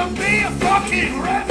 to be a fucking rebel.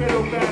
pelo pé.